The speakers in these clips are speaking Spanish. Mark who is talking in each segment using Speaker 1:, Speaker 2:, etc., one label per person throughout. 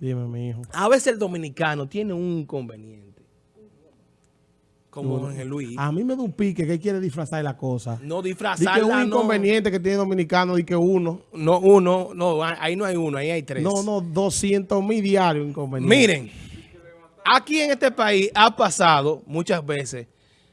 Speaker 1: Dime, mi hijo.
Speaker 2: A veces el dominicano tiene un inconveniente. Como Ángel Luis.
Speaker 1: A mí me da un pique que él quiere disfrazar la cosa.
Speaker 2: No disfrazarla,
Speaker 1: que un
Speaker 2: no.
Speaker 1: inconveniente que tiene dominicano y que uno.
Speaker 2: No, uno, no, ahí no hay uno, ahí hay tres.
Speaker 1: No, no, 200 mil diarios inconveniente.
Speaker 2: Miren, aquí en este país ha pasado muchas veces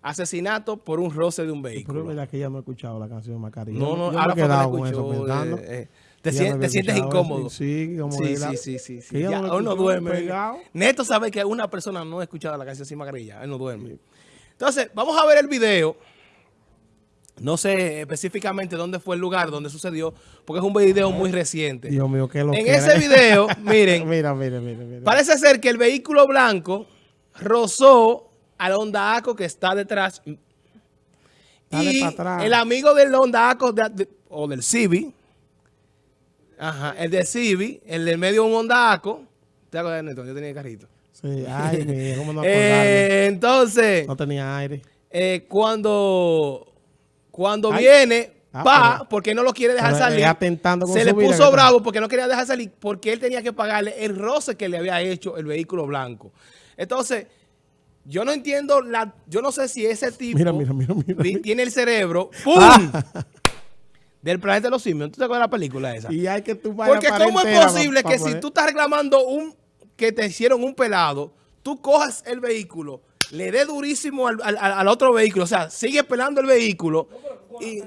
Speaker 2: asesinato por un roce de un
Speaker 1: Pero es
Speaker 2: vehículo.
Speaker 1: verdad que ya no he escuchado la canción de Macarena.
Speaker 2: No, no,
Speaker 1: yo
Speaker 2: ahora
Speaker 1: me he quedado con eso
Speaker 2: escuchó,
Speaker 1: pensando.
Speaker 2: eh, eh, te,
Speaker 1: Ya
Speaker 2: sien-
Speaker 1: no había
Speaker 2: te sientes incómodo.
Speaker 1: Sí, como
Speaker 2: sí,
Speaker 1: la-
Speaker 2: sí, sí, sí, sí.
Speaker 1: ya no
Speaker 2: duerme.
Speaker 1: pegado.
Speaker 2: Neto sabe que una persona no ha escuchado la canción sin mascarilla. Él no duerme. Entonces, vamos a ver el video. No sé específicamente dónde fue el lugar donde sucedió, porque es un video muy reciente.
Speaker 1: Dios mío, qué lo
Speaker 2: En
Speaker 1: que
Speaker 2: ese video, miren,
Speaker 1: mira, mira, mira, mira.
Speaker 2: Parece ser que el vehículo blanco rozó al Honda Accord que está detrás.
Speaker 1: Dale
Speaker 2: y
Speaker 1: pa' atrás.
Speaker 2: el amigo del Honda de- de- o del Civi, ajá, el de Civi, el del medio un Honda Accord. ¿Te acuerdas, Neto? Yo tenía el carrito.
Speaker 1: Sí, ay, cómo no.
Speaker 2: Eh, entonces,
Speaker 1: No tenía aire.
Speaker 2: eh, cuando, cuando
Speaker 1: Ay.
Speaker 2: viene,
Speaker 1: Ah,
Speaker 2: va,
Speaker 1: pero-
Speaker 2: porque no lo quiere dejar salir.
Speaker 1: atentando con
Speaker 2: se le puso bravo porque no quería dejar salir, porque él tenía que pagarle el roce que le había hecho el vehículo blanco. Entonces, yo no entiendo, la, yo no sé si ese tipo
Speaker 1: Mira, mira, mira,
Speaker 2: tiene el cerebro, ¡pum!
Speaker 1: Ah.
Speaker 2: Del planeta de los simios. ¿Tú te acuerdas de la película esa?
Speaker 1: Y hay que tú
Speaker 2: Porque cómo es posible que si tú estás reclamando un que te hicieron un pelado, tú cojas el vehículo, le dé durísimo al, al- al otro vehículo, o sea, sigue pelando el vehículo y,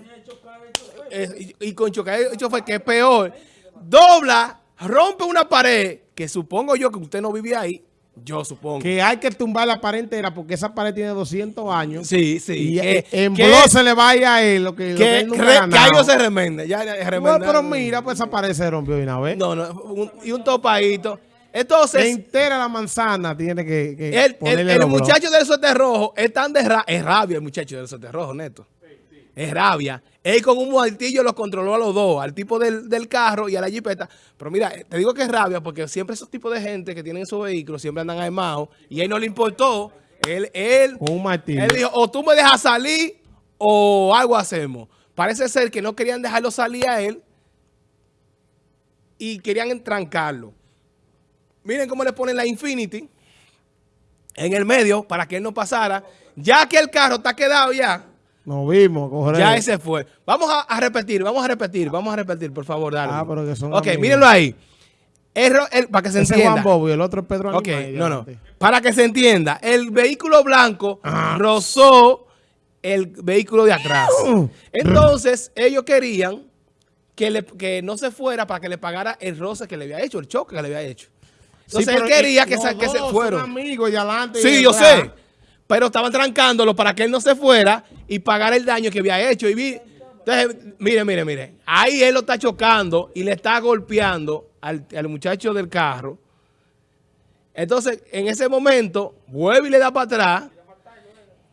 Speaker 2: eh, y, y con chocar hecho fue que es peor, dobla, rompe una pared, que supongo yo que usted no vivía ahí, yo supongo.
Speaker 1: Que hay que tumbar la pared entera porque esa pared tiene 200 años.
Speaker 2: Sí, sí.
Speaker 1: Y
Speaker 2: que,
Speaker 1: eh, en blog se le va a él lo que, lo que él
Speaker 2: re-
Speaker 1: ha
Speaker 2: que algo se remende. Ya, ya
Speaker 1: No,
Speaker 2: remenda-
Speaker 1: pero mira, pues esa pared se rompió de una vez.
Speaker 2: No, no, un- y un topadito. Entonces,
Speaker 1: entera la manzana tiene que, que
Speaker 2: El, el-
Speaker 1: ponerle
Speaker 2: muchacho del sote rojo es tan de ra- es rabia el muchacho del sote rojo, neto. Es rabia. Él con un martillo los controló a los dos, al tipo del, del carro y a la jipeta. Pero mira, te digo que es rabia porque siempre esos tipos de gente que tienen esos vehículos siempre andan armados y a él no le importó. Él, él,
Speaker 1: un martillo.
Speaker 2: él dijo, o tú me dejas salir o algo hacemos. Parece ser que no querían dejarlo salir a él y querían entrancarlo. Miren cómo le ponen la Infinity en el medio para que él no pasara. Ya que el carro está quedado ya,
Speaker 1: Nos vimos, correcto.
Speaker 2: ya ese fue. Vamos a, a repetir, vamos a repetir, vamos a repetir, por favor, dale.
Speaker 1: Ah, pero que son
Speaker 2: Ok,
Speaker 1: amigos.
Speaker 2: mírenlo ahí. El ro- el- para que se
Speaker 1: Ese es
Speaker 2: entienda.
Speaker 1: Juan Bobo y el otro es Pedro
Speaker 2: Ok, no, no. Para que se entienda, el vehículo blanco
Speaker 1: Ah.
Speaker 2: rozó el vehículo de atrás. Entonces, ellos querían que, le- que no se fuera para que le pagara el roce que le había hecho, el choque que le había hecho. Entonces,
Speaker 1: Sí,
Speaker 2: él quería que, se, que se
Speaker 1: dos
Speaker 2: fueron.
Speaker 1: Amigos y adelante y
Speaker 2: Sí, yo sé. Pero estaban trancándolo para que él no se fuera y pagara el daño que había hecho. Y vi, entonces, mire, mire, mire. Ahí él lo está chocando y le está golpeando al, al muchacho del carro. Entonces, en ese momento, vuelve y le da para atrás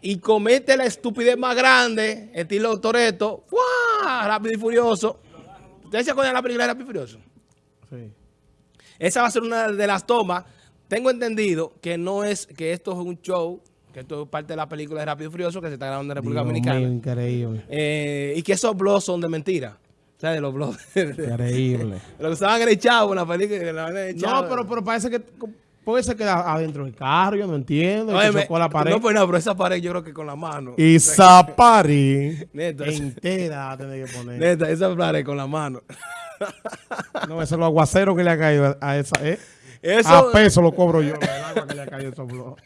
Speaker 2: y comete la estupidez más grande, estilo Toreto, ¡fua! rápido y furioso. ¿Ustedes se acuerdan de la película de Rápido y Furioso?
Speaker 1: Sí.
Speaker 2: Esa va a ser una de las tomas. Tengo entendido que no es, que esto es un show, que esto es parte de la película de Rápido y Furioso que se está grabando en República
Speaker 1: Dios
Speaker 2: Dominicana.
Speaker 1: mío, increíble.
Speaker 2: Eh, y que esos blogs son de mentira. O sea, de los blogs.
Speaker 1: Increíble.
Speaker 2: Lo que el chavo, en la película. la
Speaker 1: no, pero, pero parece que puede ser que adentro del carro, yo no entiendo. chocó la pared.
Speaker 2: No, pues no, pero esa pared yo creo que con la mano.
Speaker 1: y esa pared entera tiene que poner.
Speaker 2: Neta, esa pared con la mano.
Speaker 1: No, eso es los aguaceros que le ha caído a- a esa, ¿eh?
Speaker 2: Eso,
Speaker 1: A peso lo cobro yo, el agua que le ha caído a esos blogs.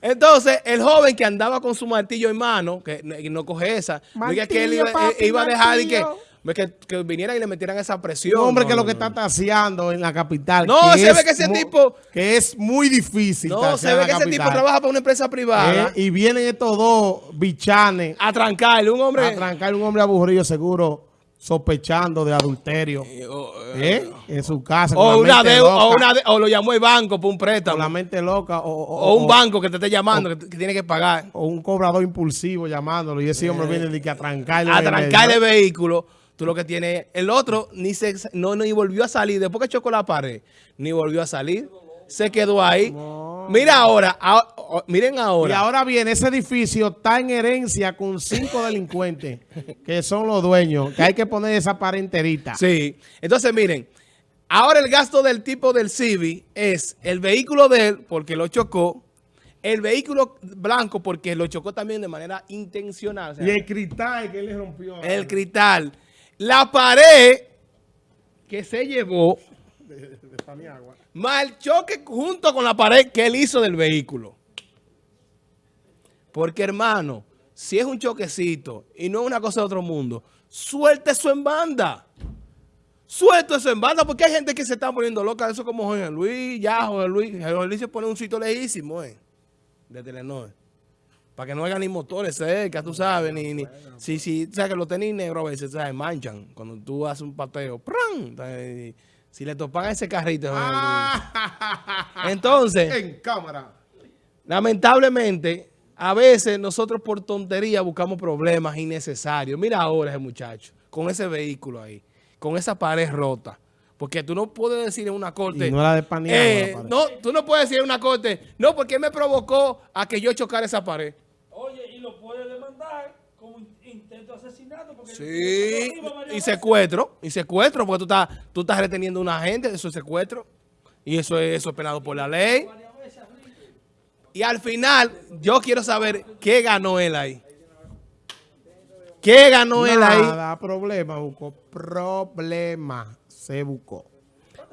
Speaker 2: Entonces, el joven que andaba con su martillo en mano, que no, coge esa, no es que él iba,
Speaker 1: Martillo, papi,
Speaker 2: eh, iba a dejar y que,
Speaker 1: martillo.
Speaker 2: que, que vinieran y le metieran esa presión.
Speaker 1: Un hombre
Speaker 2: No,
Speaker 1: que
Speaker 2: no,
Speaker 1: lo que
Speaker 2: no.
Speaker 1: está taseando en la capital.
Speaker 2: No, se
Speaker 1: es
Speaker 2: ve que ese tipo-
Speaker 1: Que es muy difícil.
Speaker 2: No, se ve que ese tipo trabaja para una empresa privada
Speaker 1: Eh, Y vienen estos dos bichanes
Speaker 2: a trancarle. Un hombre...
Speaker 1: a trancar un hombre aburrido seguro sospechando de adulterio.
Speaker 2: o,
Speaker 1: ¿eh? En su casa.
Speaker 2: o
Speaker 1: la
Speaker 2: una deuda, o, una de- o lo llamó el banco por un
Speaker 1: Con la
Speaker 2: préstamo.
Speaker 1: mente loca. O,
Speaker 2: O un banco que te esté llamando, que, que tiene que pagar.
Speaker 1: O un cobrador impulsivo llamándolo. Y ese hombre viene de que a trancarle.
Speaker 2: A trancarle el vehículo. Tú lo que tienes... El otro ni se, no, ni volvió a salir. Después que chocó la pared, ni volvió a salir. Se quedó ahí. Mira ahora. O- miren
Speaker 1: Y
Speaker 2: ahora.
Speaker 1: ahora bien, ese edificio está en herencia con cinco delincuentes que son los dueños, que hay que poner esa pared enterita.
Speaker 2: Sí. Entonces, miren. Ahora el gasto del tipo del Civi es el vehículo de él, porque lo chocó, el vehículo blanco, porque lo chocó también de manera intencional. o sea,
Speaker 1: Y el cristal que él le rompió.
Speaker 2: el cristal. La pared que se llevó,
Speaker 1: de, de- de Paniagua.
Speaker 2: más el choque junto con la pared que él hizo del vehículo. Porque, hermano, si es un choquecito y no es una cosa de otro mundo, suelte eso en banda. Suelto eso en banda, porque hay gente que se está poniendo loca. Eso como Jorge Luis, ya Jorge Luis. Jorge Luis se pone un sitio lejísimo, eh, de Telenor. Para que no haya ni motores cerca, tú sabes, ni, ni si, si, sabes que los tenis negros a veces, ¿sabes? Manchan. Cuando tú haces un pateo, ¡pran! Si le topan a ese carrito, Jorge Luis. Entonces,
Speaker 1: En cámara.
Speaker 2: lamentablemente, a veces nosotros por tontería buscamos problemas innecesarios. Mira ahora ese muchacho, con ese vehículo ahí, con esa pared rota. Porque tú no puedes decir en una corte...
Speaker 1: Y no era de
Speaker 2: eh,
Speaker 1: la
Speaker 2: no, tú no puedes decir en una corte, no, porque me provocó a que yo chocara esa pared.
Speaker 3: Oye, y lo puede demandar como in- intento de asesinato. Porque
Speaker 2: Sí, y secuestro, y secuestro, porque tú estás, tú estás reteniendo a una gente, eso es secuestro. Y eso es, eso es penado por la ley. Y al final, yo quiero saber qué ganó él ahí. ¿Qué ganó él ahí?
Speaker 1: Nada, problema, buscó. Problema. Se buscó.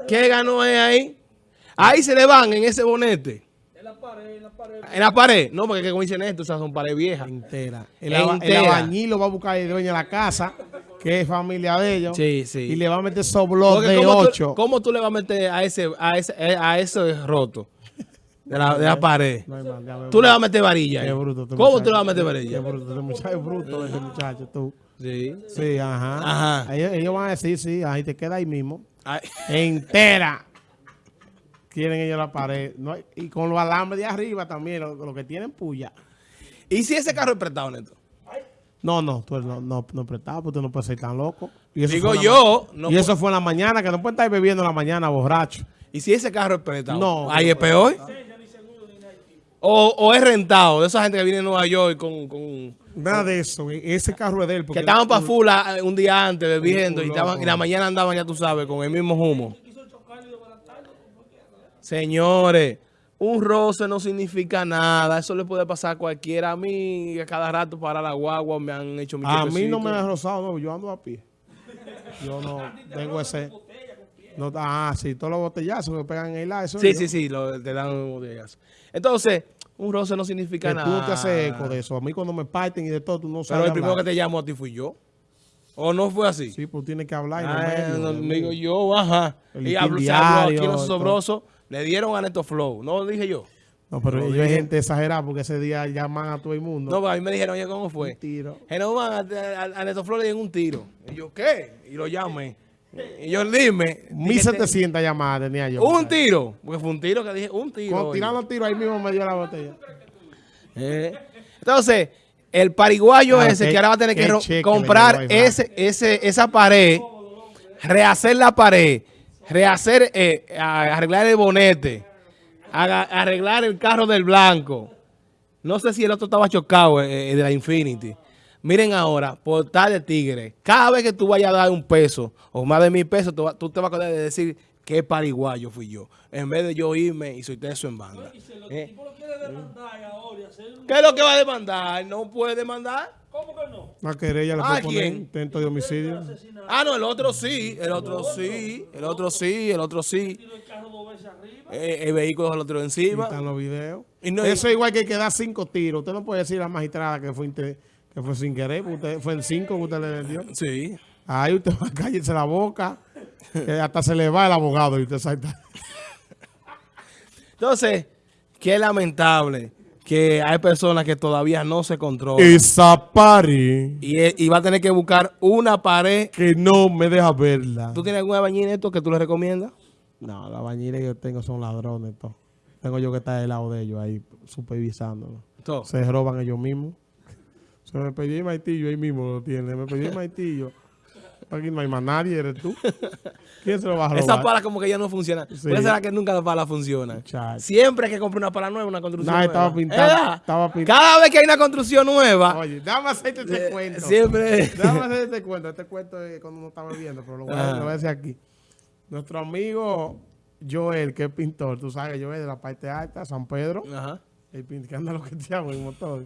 Speaker 2: ¿Qué ganó él ahí? Ahí se le van en ese bonete.
Speaker 3: En la pared, en la pared.
Speaker 2: En la pared. No, porque como dicen esto, esas son paredes viejas.
Speaker 1: Entera. El,
Speaker 2: Entera.
Speaker 1: albañil lo va a buscar el dueño de la casa, que es familia de ellos.
Speaker 2: Sí, sí.
Speaker 1: Y le va a meter soblos de
Speaker 2: ¿cómo, tú,
Speaker 1: 8.
Speaker 2: cómo tú le vas a meter a ese, a ese, a ese roto de la, de la pared?
Speaker 1: No
Speaker 2: Tú le vas a meter varilla.
Speaker 1: Qué bruto.
Speaker 2: ¿Cómo
Speaker 1: muchacho.
Speaker 2: tú le vas a meter
Speaker 1: Qué
Speaker 2: varilla?
Speaker 1: bruto. Este muchacho es bruto, ese muchacho, tú.
Speaker 2: Sí.
Speaker 1: Sí, ajá.
Speaker 2: Ajá.
Speaker 1: Ellos, ellos van a decir, sí, ahí te queda ahí mismo.
Speaker 2: Ay,
Speaker 1: Entera. Quieren ellos la pared. No, hay- y con los alambres de arriba también, lo, lo que tienen puya.
Speaker 2: ¿Y si ese carro es prestado, Neto?
Speaker 1: No, no, tú no, no, no prestado, porque tú no puedes ser tan loco. Y eso
Speaker 2: Digo yo, no
Speaker 1: y eso fue en la mañana, que no puede estar bebiendo en la mañana borracho.
Speaker 2: ¿Y si ese carro es prestado?
Speaker 1: No.
Speaker 2: Ahí es peor. O, o es rentado, de esa gente que viene de Nueva York con... con
Speaker 1: Nada de eso, e- ese carro es de él.
Speaker 2: que
Speaker 1: Porque
Speaker 2: estaban para Fula eh, un día antes bebiendo y, estaban, y la mañana andaban, ya tú sabes, con el mismo humo. Señores, un roce no significa nada. Eso le puede pasar a cualquiera. A mí, a cada rato para la guagua me han hecho mi
Speaker 1: A mí no me
Speaker 2: choquecito.
Speaker 1: ha rozado, no, yo ando a pie. Yo no tengo ese... No, ah, sí, todos los botellazos que pegan en el aire.
Speaker 2: Sí,
Speaker 1: yo.
Speaker 2: sí, sí, lo, te dan botellas. Entonces, un roce no significa
Speaker 1: Que tú
Speaker 2: nada.
Speaker 1: no te haces eco de eso. A mí cuando me parten y de todo, tú no
Speaker 2: Pero
Speaker 1: sabes
Speaker 2: el primero que te llamó a ti fui yo. ¿O no fue así?
Speaker 1: Sí, pues tienes que hablar. y no
Speaker 2: Ah, no, digo yo, ajá.
Speaker 1: El
Speaker 2: Y hablo, se
Speaker 1: diario,
Speaker 2: aquí los sobrosos. Le dieron a Neto Flow. No lo dije yo.
Speaker 1: No, pero
Speaker 2: Lo
Speaker 1: ellos hay gente exagerada porque ese día llaman a todo el mundo.
Speaker 2: No, a mí me dijeron, oye, ¿cómo fue?
Speaker 1: Un tiro.
Speaker 2: Genovan, a, a, a Neto Flow le dieron un tiro. Y yo, ¿qué? Y lo llamé. Y yo, dime. dije,
Speaker 1: 1700 llamadas tenía yo.
Speaker 2: Un tiro. Porque fue un tiro que dije, un tiro. Oye.
Speaker 1: tirando tiro ahí mismo me dio la botella.
Speaker 2: Eh. Entonces, el pariguayo
Speaker 1: Ah,
Speaker 2: ese
Speaker 1: qué-
Speaker 2: que ahora va a tener que comprar ese, ese, esa pared, rehacer la pared, rehacer, eh, arreglar el bonete, haga- arreglar el carro del blanco. No sé si el otro estaba chocado eh, eh, de la Infinity. Miren ahora, portal de tigre. Cada vez que tú vayas a dar un peso o más de mil pesos, tú, te vas a acordar de decir que pariguayo fui yo. En vez de yo irme y soy eso en banda.
Speaker 3: Y si el
Speaker 2: Eh.
Speaker 3: tipo lo quiere demandar ahora y hacer un...
Speaker 2: ¿Qué es lo que va a demandar? No puede demandar.
Speaker 3: ¿Cómo que no?
Speaker 1: Una querella le
Speaker 2: ¿A
Speaker 1: puede poner
Speaker 2: quién?
Speaker 1: intento de homicidio.
Speaker 2: Ah, no, el otro sí, el otro sí, el otro sí, el otro sí.
Speaker 3: El carro veces arriba.
Speaker 2: Eh, el vehículo del otro
Speaker 1: Y
Speaker 2: encima.
Speaker 1: están los videos.
Speaker 2: Y no-
Speaker 1: Eso es igual que hay que dar cinco tiros. Usted no puede decir a la magistrada que fue, inte- que fue sin querer, usted, fue en cinco que usted le dio.
Speaker 2: Sí.
Speaker 1: Ahí usted va a callarse la boca, que hasta se le va el abogado y usted salta.
Speaker 2: Entonces, qué lamentable que hay personas que todavía no se controlan.
Speaker 1: Esa pari
Speaker 2: Y, eh, y va a tener que buscar una pared.
Speaker 1: que no me deja verla.
Speaker 2: ¿Tú tienes alguna bañina esto que tú le recomiendas?
Speaker 1: No, la bañera que yo tengo son ladrones. todo. Tengo yo que estar del lado de ellos ahí supervisándolo.
Speaker 2: Todo.
Speaker 1: Se roban ellos mismos. Se me pedí el maitillo ahí mismo lo tiene. Me pedí el maitillo. Aquí no hay más nadie, eres tú. ¿Quién se lo va a robar?
Speaker 2: Esa pala como que ya no funciona.
Speaker 1: Sí.
Speaker 2: ¿Puede ser que nunca la pala funciona?
Speaker 1: Muchacho.
Speaker 2: Siempre que comprar una pala nueva, una construcción
Speaker 1: Nah,
Speaker 2: nueva.
Speaker 1: estaba
Speaker 2: ¿Verdad?
Speaker 1: estaba.
Speaker 2: Cada vez que hay una construcción nueva,
Speaker 1: Oye, déjame hacerte este
Speaker 2: eh,
Speaker 1: cuento.
Speaker 2: siempre...
Speaker 1: Déjame hacer este cuento. Este cuento es cuando uno está bebiendo, pero lo voy, a,
Speaker 2: Ajá.
Speaker 1: lo voy a decir aquí. Nuestro amigo Joel, que es pintor, tú sabes, Joel de la parte alta, San Pedro,
Speaker 2: Ajá.
Speaker 1: el pin- que anda lo que te llamo en motor.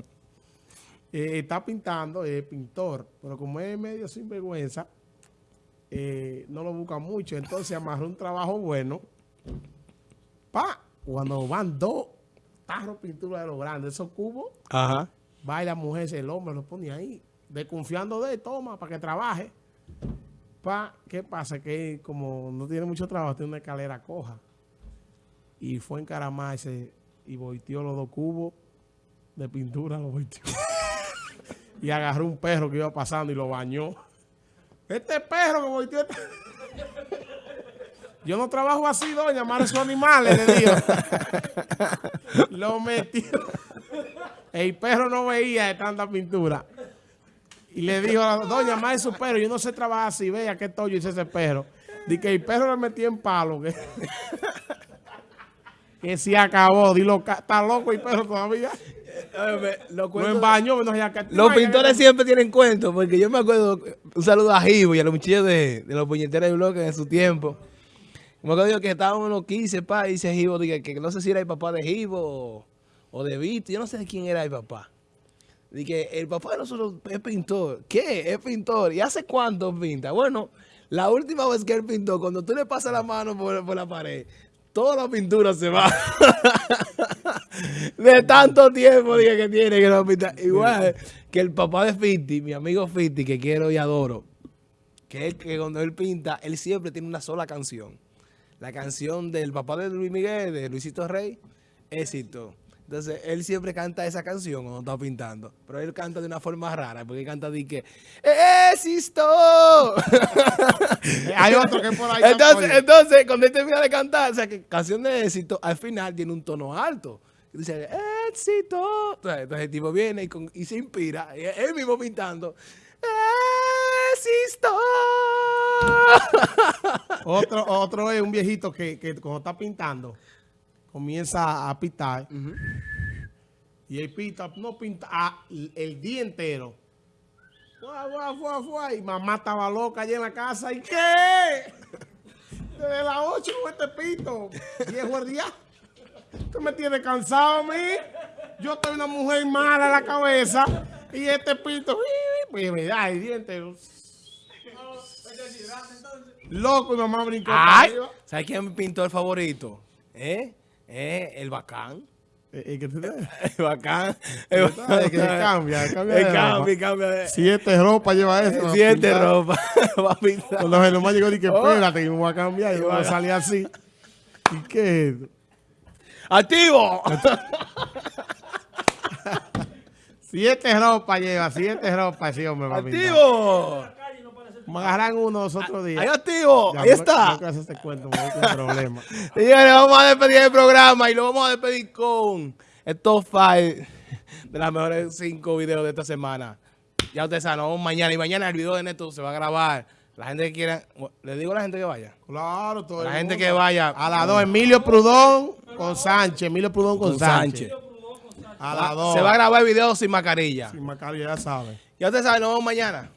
Speaker 1: Eh, está pintando, es pintor, pero como es medio sinvergüenza, eh, no lo busca mucho. Entonces amarró un trabajo bueno. Pa, cuando van dos tarros pintura de los grandes, esos cubos,
Speaker 2: Ajá.
Speaker 1: va y la mujer, el hombre lo pone ahí, desconfiando de él, toma, para que trabaje. Pa, ¿qué pasa? Que como no tiene mucho trabajo, tiene una escalera coja. Y fue a encaramarse y volteó los dos cubos de pintura, los volteó. Y agarró un perro que iba pasando y lo bañó. Este perro que volteó... este-". Yo no trabajo así, doña, amar esos animales, le digo. lo metió. El perro no veía de tanta pintura. Y le dijo doña, más su perro, yo no sé trabajar así, vea qué tollo hizo ese perro. Dice que el perro le metió en palo. Que, que se acabó. Dilo, está loco el perro todavía.
Speaker 2: Los.
Speaker 1: No, que-
Speaker 2: pintores siempre tienen cuentos, porque yo me acuerdo, un saludo a Jibo y a los muchachos de, de los puñeteros de bloque en su tiempo. Me acuerdo que estábamos en los 15, pa, y dice Jibo, dije, que no sé si era el papá de Jibo o, o de Vito, yo no sé de quién era el papá. Dije, el papá de nosotros es pintor. ¿Qué? Es pintor. ¿Y hace cuánto pinta? Bueno, la última vez que él pintó, cuando tú le pasas la mano por, por la pared, toda la pintura se va. de tanto tiempo dije que tiene que no pinta. Igual que el papá de Fiti, mi amigo Fiti, que quiero y adoro, que, él, que cuando él pinta, él siempre tiene una sola canción. La canción del papá de Luis Miguel, de Luisito Rey, éxito. Entonces, él siempre canta esa canción cuando está pintando. Pero él canta de una forma rara, porque él canta de que ¡Éxito!
Speaker 1: Hay otro que por ahí.
Speaker 2: entonces, entonces, cuando él termina de cantar, o sea, que canción de éxito, al final tiene un tono alto. Y Dice, éxito. Entonces, el tipo viene y, con- y se inspira, y él mismo pintando, éxito.
Speaker 1: Otro, otro es un viejito que, que cuando está pintando, comienza a pitar. Y él pita, no pinta ah, el día entero. Fua, fua, fua, fua, Y mamá estaba loca allá en la casa. ¿Y qué? Desde las 8 con este pito. Viejo el día. Tú me tienes cansado a mí. Yo estoy una mujer mala en la cabeza. Y este pito. Pues me da el día entero. Loco, y mamá brincó.
Speaker 2: Ay. ¿sabes quién es mi pintor favorito? ¿Eh? ¿Eh? El bacán.
Speaker 1: Eh, eh, ¿qué te?
Speaker 2: El bacán. El
Speaker 1: ¿Sabes que cambia,
Speaker 2: El cambia,
Speaker 1: ropa?
Speaker 2: cambia.
Speaker 1: Siete ropa lleva eso. a
Speaker 2: Siete ropa. Va a pintar.
Speaker 1: Cuando el nomás llegó, dije,
Speaker 2: Oh.
Speaker 1: espérate, que me voy a cambiar. Y voy a salir así. ¿Y qué? es?
Speaker 2: ¡Activo!
Speaker 1: Siete ropa lleva, siete ropa, sí, hombre.
Speaker 2: ¡Activo!
Speaker 3: no
Speaker 1: Me agarran uno los otros días.
Speaker 2: ¡Ahí activo!
Speaker 1: Ya,
Speaker 2: ¡Ahí
Speaker 1: no-
Speaker 2: está!
Speaker 1: No hacer este cuento, me voy con problemas.
Speaker 2: Señores, vamos a despedir el programa y lo vamos a despedir con el top 5 de las mejores 5 videos de esta semana. Ya ustedes saben, nos vemos mañana. Y mañana el video de Neto se va a grabar. La gente que quiera, le digo a la gente que vaya.
Speaker 1: Claro, todo
Speaker 2: La
Speaker 1: el
Speaker 2: gente
Speaker 1: mundo.
Speaker 2: que vaya.
Speaker 1: A las dos, Emilio Prudón con Sánchez. Emilio Prudón con,
Speaker 2: Con
Speaker 1: Sánchez.
Speaker 2: Sánchez.
Speaker 1: A las dos.
Speaker 2: Se va a grabar el video sin mascarilla.
Speaker 1: Sin mascarilla, ya sabes.
Speaker 2: Ya ustedes saben, nos vemos mañana.